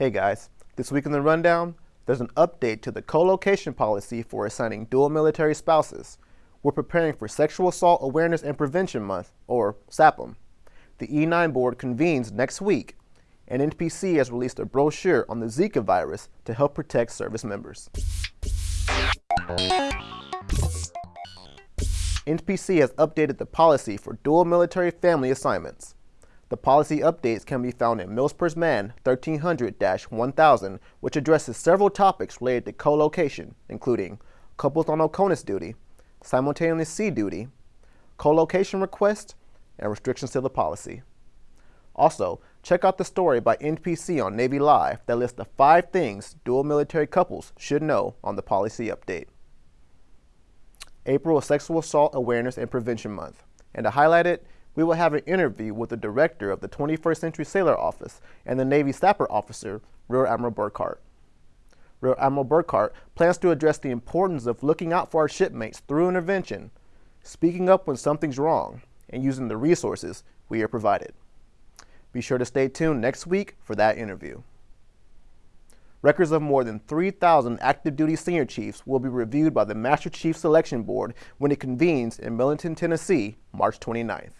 Hey guys, this week in the rundown, there's an update to the co-location policy for assigning dual military spouses. We're preparing for Sexual Assault Awareness and Prevention Month, or SAPM. The E9 board convenes next week, and NPC has released a brochure on the Zika virus to help protect service members. NPC has updated the policy for dual military family assignments. The policy updates can be found in MILPERSMAN 1300-1000, which addresses several topics related to co-location, including couples on OCONUS duty, simultaneous sea duty, co-location request, and restrictions to the policy. Also, check out the story by NPC on Navy Live that lists the five things dual military couples should know on the policy update. April is Sexual Assault Awareness and Prevention Month, and to highlight it, we will have an interview with the director of the 21st Century Sailor Office and the Navy SAPR Officer, Rear Admiral Burkhart. Rear Admiral Burkhart plans to address the importance of looking out for our shipmates through intervention, speaking up when something's wrong, and using the resources we are provided. Be sure to stay tuned next week for that interview. Records of more than 3,000 active duty senior chiefs will be reviewed by the Master Chief Selection Board when it convenes in Millington, Tennessee, March 29th.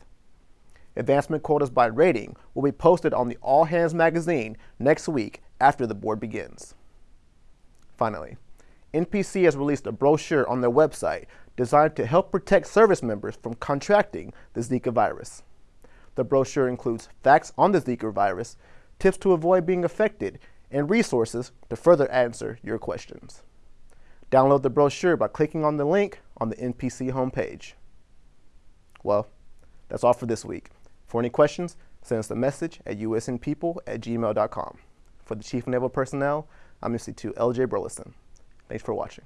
Advancement quotas by rating will be posted on the All Hands magazine next week after the board begins. Finally, NPC has released a brochure on their website designed to help protect service members from contracting the Zika virus. The brochure includes facts on the Zika virus, tips to avoid being affected, and resources to further answer your questions. Download the brochure by clicking on the link on the NPC homepage. Well, that's all for this week. For any questions, send us a message at usnpeople at gmail.com. For the Chief Naval Personnel, I'm MC2 LJ Burleson. Thanks for watching.